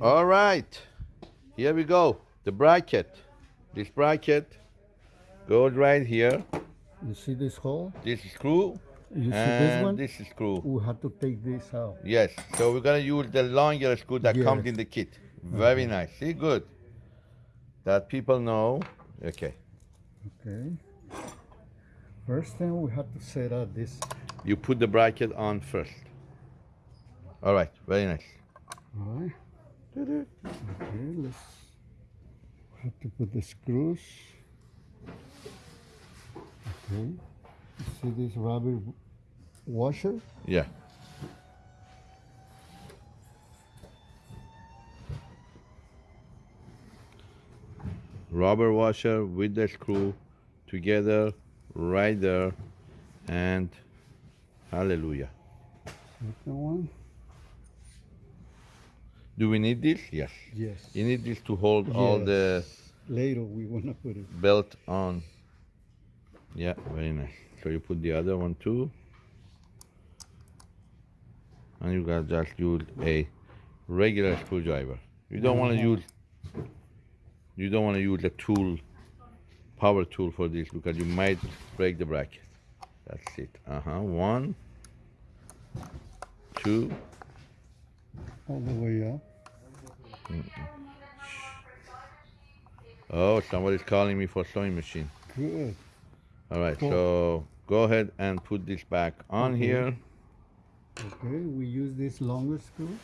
All right, here we go. The bracket. This bracket goes right here. You see this hole? This screw You see this one? this screw. We have to take this out. Yes, so we're gonna use the longer screw that comes in the kit. Very nice. See, good. That people know. Okay, Okay. First thing we have to set up this. you put the bracket on first. All right, very nice. All right. Okay, let's have to put the screws. Okay. You see this rubber washer? Yeah. Rubber washer with the screw together right there and hallelujah. Second one? Do we need this? Yes. Yes. You need this to hold all the Later we wanna put it. belt on. Yeah, very nice. So you put the other one too. And you got just use a regular screwdriver. You don't want to Mhm. use you don't want to use a tool power tool for this because you might break the bracket. That's it. Uh-huh. One, two, All the way up. oh somebody's calling me for sewing machine. Good. All right, so go ahead and put this back on Okay. here. Okay, we use this longer screw.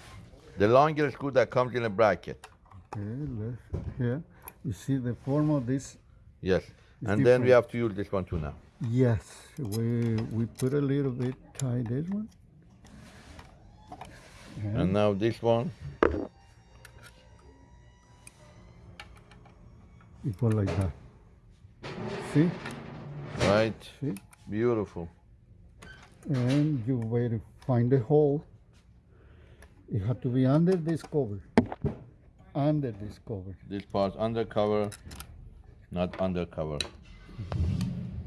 The longer screw that comes in a bracket. Okay, let's here. You see the form of this? Yes. And then we have to use this one too now. Yes. We we put a little bit tie this one. Mm-hmm. And now this one. equal like that. See? Right. See? Beautiful. And you wait to find the hole. It had to be under this cover. Under this cover. This part under cover, not under undercover.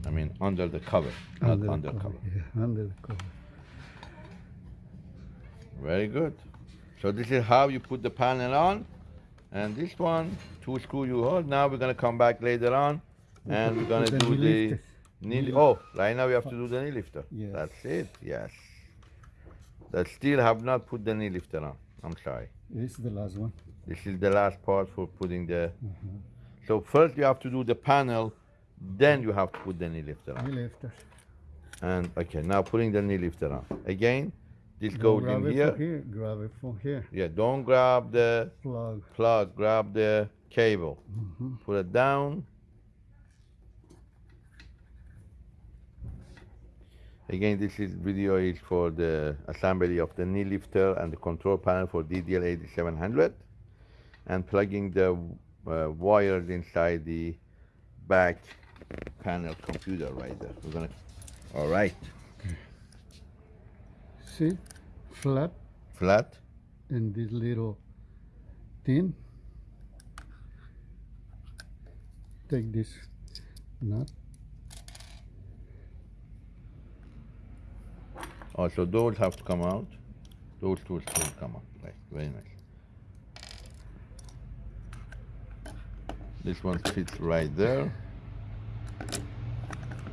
I mean under the cover, not Under undercover. cover, Yeah, under the cover. Very good. So this is how you put the panel on. And this one, two screw you hold. Now we're gonna come back later on and we're gonna do the knee. Oh, right now we have to do the knee lifter. Yes. That's it. Yes. That still have not put the knee lifter on. I'm sorry. This is the last one. This is the last part for putting the. Mm-hmm. So first you have to do the panel, then you have to put the knee lifter on. Knee lifters. And okay, now putting the knee lifter on. Again, this goes in here. here. Grab it from here. Yeah, don't grab the Plug. plug, grab the cable. Mhm. Put it down. Again, this is video is for the assembly of the knee lifter and the control panel for DDL 8700 and plugging the uh, wires inside the back panel computer right there. We're gonna, all right, See? Flat. flat. And this little tin. Take this nut. Also, those have to come out. Those two still come out. Right, very nice. This one fits right there.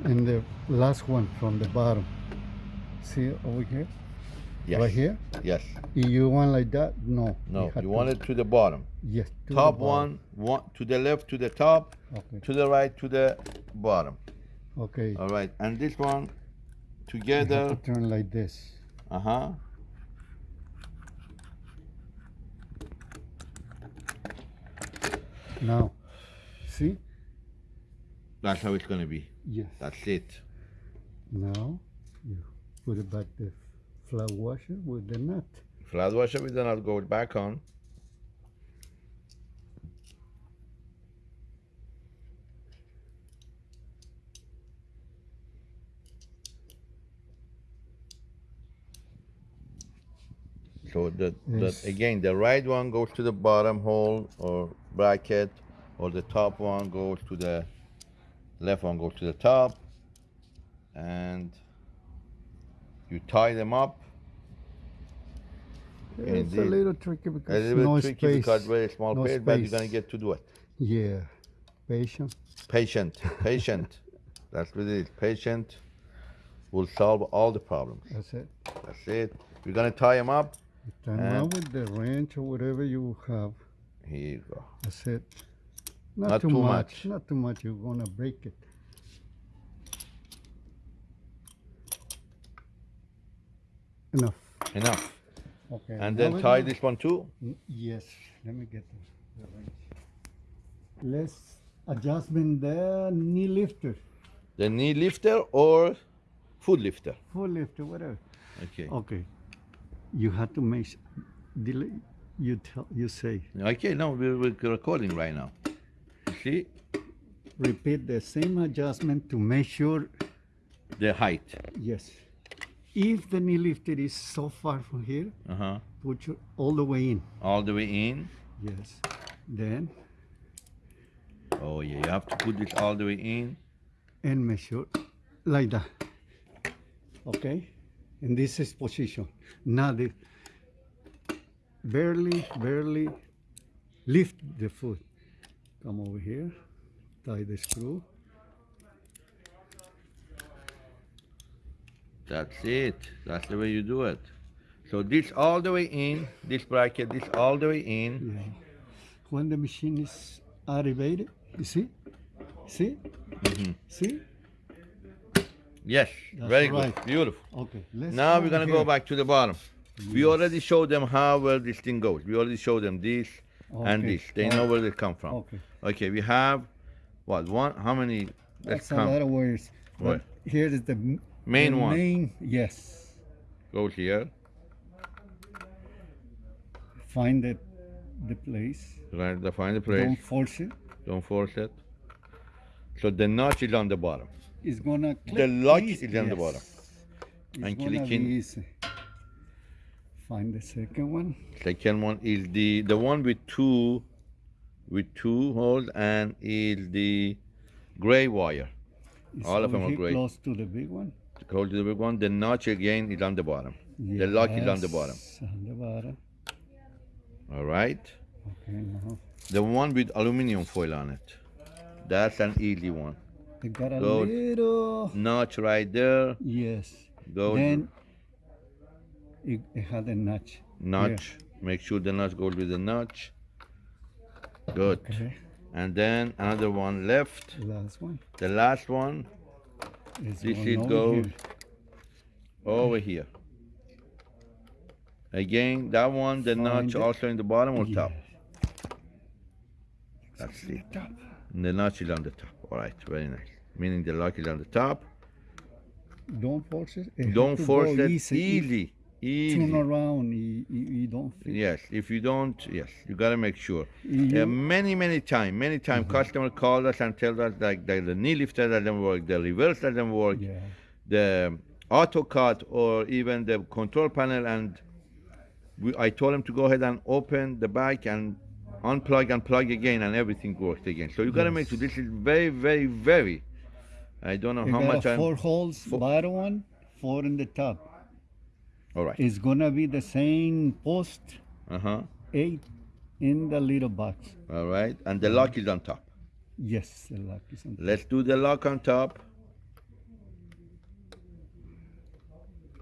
And the last one from the bottom. See over here? Yes. Right here? Yes. If you want like that? No. No, you want it to the bottom. Yes. to top one, one to the left to the top, Okay. to the right to the bottom. Okay. All right, and this one together. to turn like this. Uh huh. Now, see? That's how it's gonna be. Yes. That's it. Now, you put it back the flat washer with the nut. Flat washer with the nut goes back on. So the, Yes. the again the right one goes to the bottom hole or bracket, or the top one goes to the left one goes to the top, and you tie them up It's a little tricky because A little no tricky space. because very small no but you're gonna get to do it. Yeah, patient. Patient, patient. That's what it is. Patient will solve all the problems. That's it. That's it. We're gonna tie them up. Turn And- around with the wrench or whatever you have. Here you go. That's it. Not, Not too, too much. much. Not too much. You're gonna break it. Enough. Enough. Okay. And then tie gonna- this one too. Yes. Let me get the, the wrench. Let's adjustment the knee lifter, The knee lifter or foot lifter. Foot lifter, whatever. Okay. Okay. You have to make. Delay. You tell. You say. Okay, no, we're, we're recording right now. You see Repeat the same adjustment to make sure. the height. Yes. If the knee lifter is so far from here, Uh huh. put your all the way in. All the way in. Yes. Then Oh yeah, you have to put it all the way in. and measure like that. Okay? And this is position. Now the barely, barely lift the foot. Come over here, tie the screw. That's it. That's the way you do it. So this all the way in, this bracket, this all the way in. Yeah. When the machine is activated, you see? See? Mhm. See? Yes, That's very right. good, beautiful. Okay. Let's Now we're gonna here. go back to the bottom. We already showed them how well this thing goes. We already showed them this and this. They know where they come from. Okay. Okay, we have what one? How many? That's a lot of words. What? Here is the Main the one. Main, yes. Go here. Find the the place. Right, to find the place. Don't force it. Don't force it. So the notch is on the bottom. It's gonna click. The lock is on the bottom. It's And clicking- easy. Find the second one. Second one is the the one with two with two holes and is the gray wire. It's All of them are great. Close to the big one. Hold to the big one. The notch again is on the bottom. The lock is on the bottom. On the bottom. All right. Okay, now The one with aluminum foil on it. That's an easy one. it got a Go- little. Notch right there. Yes. Go Then it, it had a notch. notch. Make sure the notch goes with the notch. Good. Okay. And then another one left. Last one. The last one Is This it over goes. here. over here. Again, that one, the notch it. also in the bottom or top? That's the it. top. The notch is on the top. All right, very nice. Meaning the lock is on the top. Don't force it. it Don't force it. Easy. Easy. Turn around. You, you, you don't. Yes, if you don't, yes, you gotta make sure. You, Uh, many, many time, many time, customer call us and tell us like that the knee lifter doesn't work, the reverse doesn't work, yeah. the auto cut or even the control panel, and we, I told him to go ahead and open the back and unplug and plug again, and everything works again. So you gotta make sure this is very, very, very. I don't know You how got much a I'm. four holes, Four- bottom one, four in the top. All right. It's gonna be the same post, Uh huh. eight in the little box. All right, and the lock is on top. Yes, the lock is on. Top. Let's do the lock on top.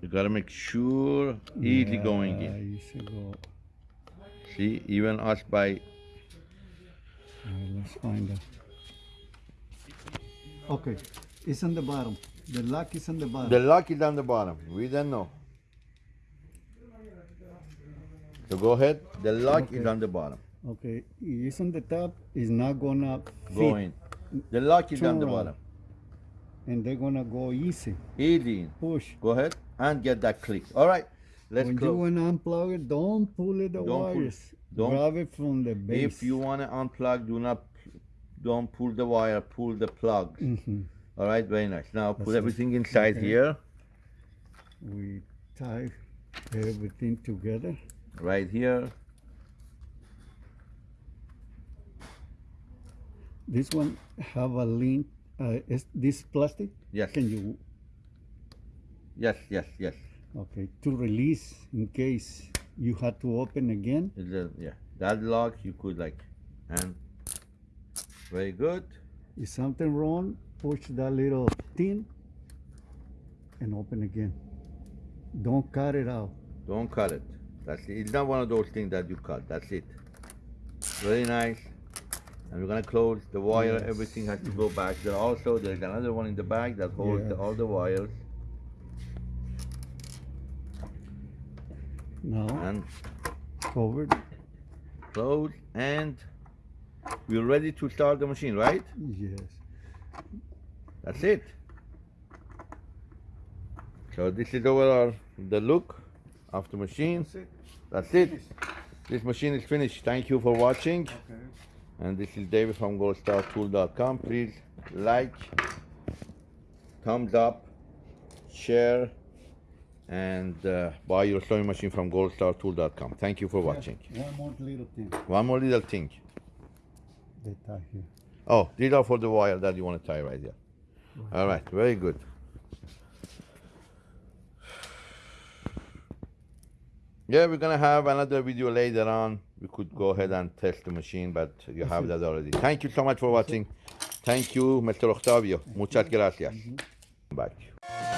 You gotta make sure easy going Yeah, in. easy go. See, even us by let's find out. Okay, it's on the bottom. The lock is on the bottom. the lock is on the bottom. We don't know. So go ahead. The lock is on the bottom. okay, it's on the top. It's not gonna Go in. The lock is on the bottom. and they're gonna go easy. Easy. Push. Go ahead and get that click. All right. Let's go. when you wanna unplug it, don't pull it the Don't pull- wires. don't- Grab it from the base. If you wanna unplug, do not don't pull the wire. Pull the plug. Mhm. All right. Very nice. Now put That's it. everything inside Okay. here. we tie everything together. Right here. This one have a link. Uh, is this plastic? Yes. Can you Yes, yes, yes. okay to release in case you had to open again. That- yeah, that lock you could like, and very good. If something wrong, push that little thing and open again. Don't cut it out. Don't cut it. That's it. It's not one of those things that you cut. That's it. Very nice. And we're gonna close the wire. Yes. Everything has to go back there. Also, there's another one in the back that holds Yes. all the wires. Now And forward. close. And we're ready to start the machine, right? Yes. That's it. So this is overall the look of the machine. That's it. That's it. This machine is finished. Thank you for watching. Okay. And this is David from goldstartool.com. Please like, thumbs up, share, and uh, buy your sewing machine from goldstartool.com. Thank you for watching. One more little thing. One more little thing. They tie here. Oh, these are for the wire that you want to tie right there. All right, very good. Yeah, we're gonna have another video later on. We could go ahead and test the machine, but you have that already. Thank you so much for watching. Thank you, Mr. Octavio. Muchas gracias. Bye.